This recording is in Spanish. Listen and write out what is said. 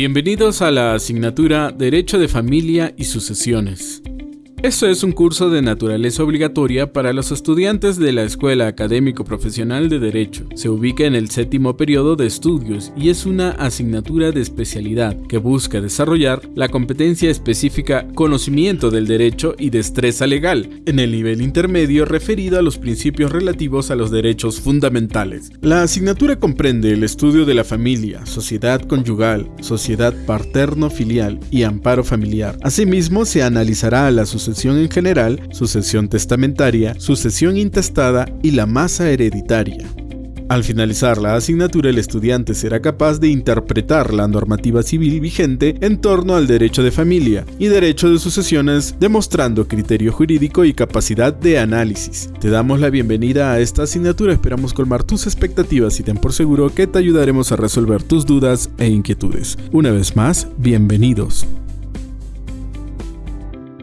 Bienvenidos a la asignatura Derecho de Familia y Sucesiones. Esto es un curso de naturaleza obligatoria para los estudiantes de la Escuela Académico Profesional de Derecho. Se ubica en el séptimo periodo de estudios y es una asignatura de especialidad que busca desarrollar la competencia específica conocimiento del derecho y destreza legal en el nivel intermedio referido a los principios relativos a los derechos fundamentales. La asignatura comprende el estudio de la familia, sociedad conyugal, sociedad paterno-filial y amparo familiar. Asimismo, se analizará la sucesión en general, sucesión testamentaria, sucesión intestada y la masa hereditaria. Al finalizar la asignatura, el estudiante será capaz de interpretar la normativa civil vigente en torno al derecho de familia y derecho de sucesiones, demostrando criterio jurídico y capacidad de análisis. Te damos la bienvenida a esta asignatura, esperamos colmar tus expectativas y ten por seguro que te ayudaremos a resolver tus dudas e inquietudes. Una vez más, bienvenidos.